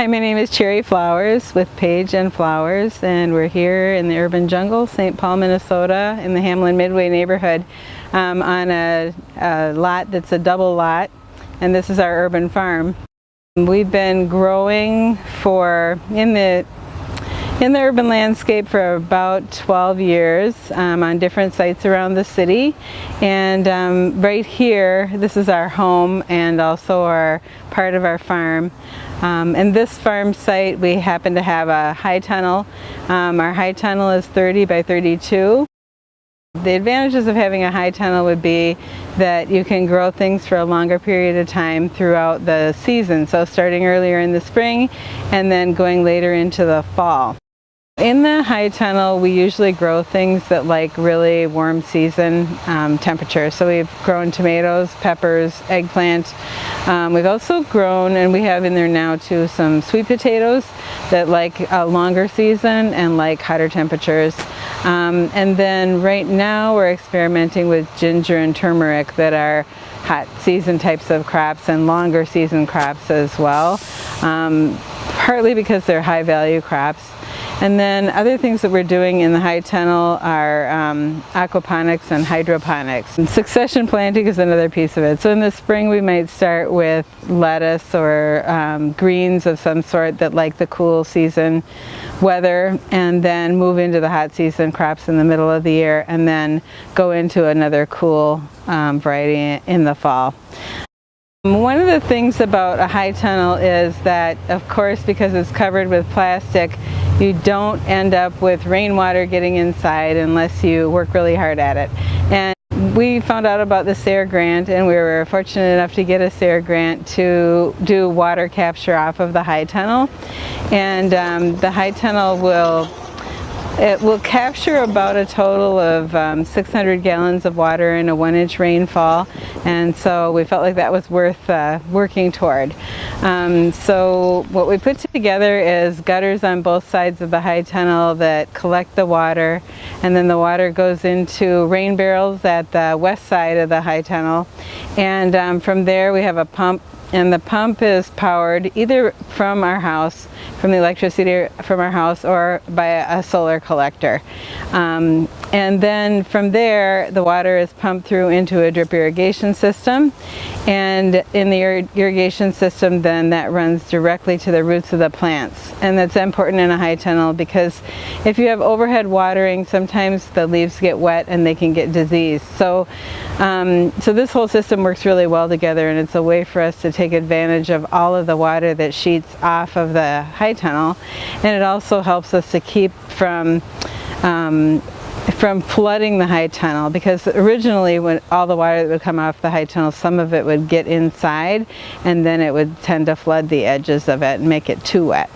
Hi, my name is Cherry Flowers with Page and Flowers and we're here in the urban jungle, St. Paul, Minnesota in the Hamline Midway neighborhood um, on a, a lot that's a double lot and this is our urban farm. We've been growing for, in the in the urban landscape for about 12 years um, on different sites around the city and um, right here this is our home and also our part of our farm um, in this farm site we happen to have a high tunnel um, our high tunnel is 30 by 32 the advantages of having a high tunnel would be that you can grow things for a longer period of time throughout the season. So starting earlier in the spring and then going later into the fall. In the high tunnel, we usually grow things that like really warm season um, temperatures. So we've grown tomatoes, peppers, eggplant. Um, we've also grown, and we have in there now too, some sweet potatoes that like a longer season and like hotter temperatures. Um, and then right now we're experimenting with ginger and turmeric that are hot season types of crops and longer season crops as well. Um, partly because they're high value crops and then other things that we're doing in the high tunnel are um, aquaponics and hydroponics. And succession planting is another piece of it. So in the spring we might start with lettuce or um, greens of some sort that like the cool season weather and then move into the hot season crops in the middle of the year and then go into another cool um, variety in the fall. One of the things about a high tunnel is that, of course, because it's covered with plastic, you don't end up with rainwater getting inside unless you work really hard at it. And we found out about the SARE grant and we were fortunate enough to get a SARE grant to do water capture off of the high tunnel. And um, the high tunnel will it will capture about a total of um, 600 gallons of water in a one inch rainfall and so we felt like that was worth uh, working toward. Um, so what we put together is gutters on both sides of the high tunnel that collect the water and then the water goes into rain barrels at the west side of the high tunnel and um, from there we have a pump and the pump is powered either from our house, from the electricity from our house, or by a, solar collector. Um, and then from there, the water is pumped through into a drip irrigation system. And in the ir irrigation system, then that runs directly to the roots of the plants. And that's important in a high tunnel because if you have overhead watering, sometimes the leaves get wet and they can get diseased. So, um, so this whole system works really well together and it's a way for us to take advantage of all of the water that sheets off of the high tunnel. And it also helps us to keep from um, from flooding the high tunnel because originally when all the water that would come off the high tunnel some of it would get inside and then it would tend to flood the edges of it and make it too wet.